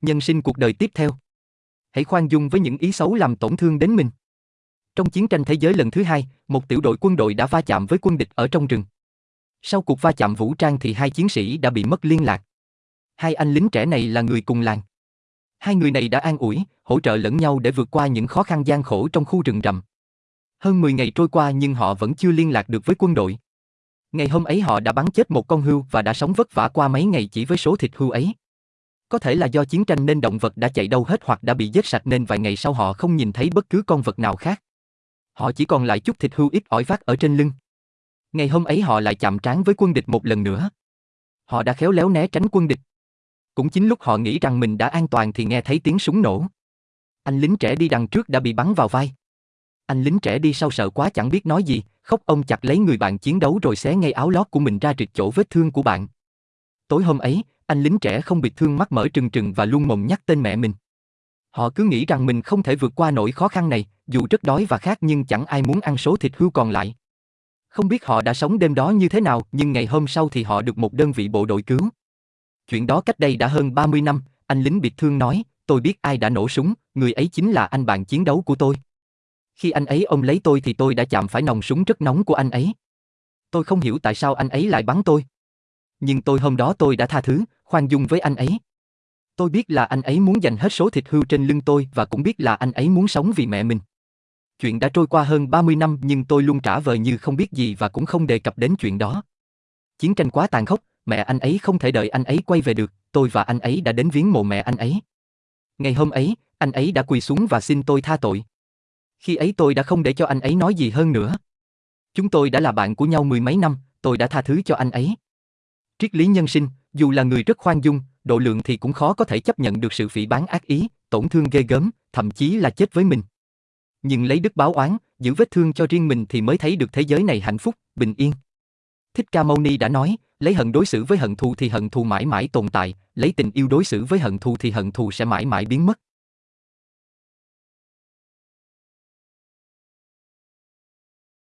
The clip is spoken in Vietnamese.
Nhân sinh cuộc đời tiếp theo. Hãy khoan dung với những ý xấu làm tổn thương đến mình. Trong chiến tranh thế giới lần thứ hai, một tiểu đội quân đội đã va chạm với quân địch ở trong rừng. Sau cuộc va chạm vũ trang thì hai chiến sĩ đã bị mất liên lạc. Hai anh lính trẻ này là người cùng làng. Hai người này đã an ủi, hỗ trợ lẫn nhau để vượt qua những khó khăn gian khổ trong khu rừng rậm. Hơn 10 ngày trôi qua nhưng họ vẫn chưa liên lạc được với quân đội. Ngày hôm ấy họ đã bắn chết một con hươu và đã sống vất vả qua mấy ngày chỉ với số thịt hươu ấy. Có thể là do chiến tranh nên động vật đã chạy đâu hết hoặc đã bị giết sạch nên vài ngày sau họ không nhìn thấy bất cứ con vật nào khác. Họ chỉ còn lại chút thịt hưu ít ỏi vác ở trên lưng. Ngày hôm ấy họ lại chạm trán với quân địch một lần nữa. Họ đã khéo léo né tránh quân địch. Cũng chính lúc họ nghĩ rằng mình đã an toàn thì nghe thấy tiếng súng nổ. Anh lính trẻ đi đằng trước đã bị bắn vào vai. Anh lính trẻ đi sau sợ quá chẳng biết nói gì, khóc ông chặt lấy người bạn chiến đấu rồi xé ngay áo lót của mình ra trịch chỗ vết thương của bạn. Tối hôm ấy, anh lính trẻ không bị thương mắt mở trừng trừng và luôn mồm nhắc tên mẹ mình. Họ cứ nghĩ rằng mình không thể vượt qua nỗi khó khăn này, dù rất đói và khát nhưng chẳng ai muốn ăn số thịt hươu còn lại. Không biết họ đã sống đêm đó như thế nào, nhưng ngày hôm sau thì họ được một đơn vị bộ đội cứu. Chuyện đó cách đây đã hơn 30 năm, anh lính bị thương nói, tôi biết ai đã nổ súng, người ấy chính là anh bạn chiến đấu của tôi. Khi anh ấy ôm lấy tôi thì tôi đã chạm phải nòng súng rất nóng của anh ấy. Tôi không hiểu tại sao anh ấy lại bắn tôi. Nhưng tôi hôm đó tôi đã tha thứ, khoan dung với anh ấy. Tôi biết là anh ấy muốn dành hết số thịt hưu trên lưng tôi và cũng biết là anh ấy muốn sống vì mẹ mình. Chuyện đã trôi qua hơn 30 năm nhưng tôi luôn trả vờ như không biết gì và cũng không đề cập đến chuyện đó. Chiến tranh quá tàn khốc, mẹ anh ấy không thể đợi anh ấy quay về được, tôi và anh ấy đã đến viếng mộ mẹ anh ấy. Ngày hôm ấy, anh ấy đã quỳ xuống và xin tôi tha tội. Khi ấy tôi đã không để cho anh ấy nói gì hơn nữa. Chúng tôi đã là bạn của nhau mười mấy năm, tôi đã tha thứ cho anh ấy. Triết lý nhân sinh, dù là người rất khoan dung, độ lượng thì cũng khó có thể chấp nhận được sự phỉ bán ác ý, tổn thương ghê gớm, thậm chí là chết với mình. Nhưng lấy đức báo oán, giữ vết thương cho riêng mình thì mới thấy được thế giới này hạnh phúc, bình yên. Thích Ca Mâu Ni đã nói, lấy hận đối xử với hận thù thì hận thù mãi mãi tồn tại, lấy tình yêu đối xử với hận thù thì hận thù sẽ mãi mãi biến mất.